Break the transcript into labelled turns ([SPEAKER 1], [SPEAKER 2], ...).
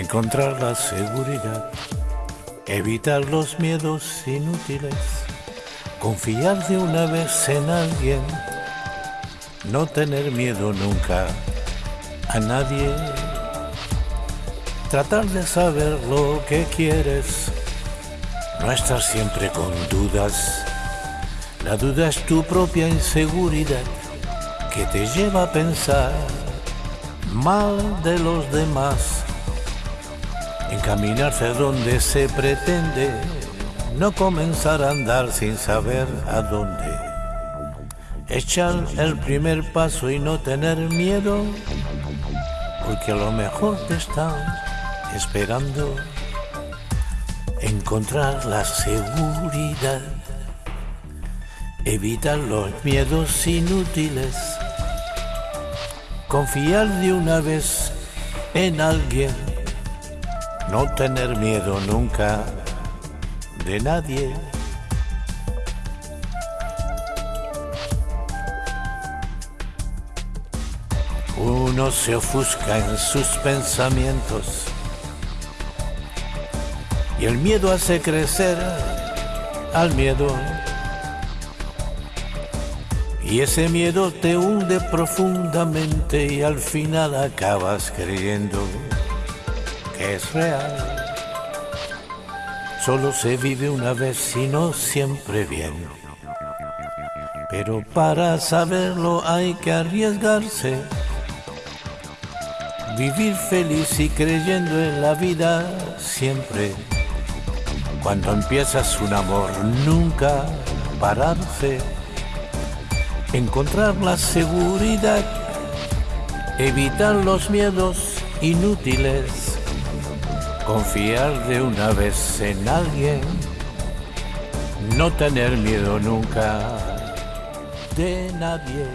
[SPEAKER 1] Encontrar la seguridad, evitar los miedos inútiles, confiar de una vez en alguien, no tener miedo nunca a nadie, tratar de saber lo que quieres, no estar siempre con dudas. La duda es tu propia inseguridad que te lleva a pensar mal de los demás encaminarse a donde se pretende, no comenzar a andar sin saber a dónde. Echar el primer paso y no tener miedo, porque a lo mejor te están esperando encontrar la seguridad, evitar los miedos inútiles, confiar de una vez en alguien no tener miedo nunca de nadie. Uno se ofusca en sus pensamientos y el miedo hace crecer al miedo. Y ese miedo te hunde profundamente y al final acabas creyendo es real. Solo se vive una vez y no siempre bien. Pero para saberlo hay que arriesgarse. Vivir feliz y creyendo en la vida siempre. Cuando empiezas un amor, nunca pararse. Encontrar la seguridad, evitar los miedos inútiles confiar de una vez en alguien, no tener miedo nunca de nadie.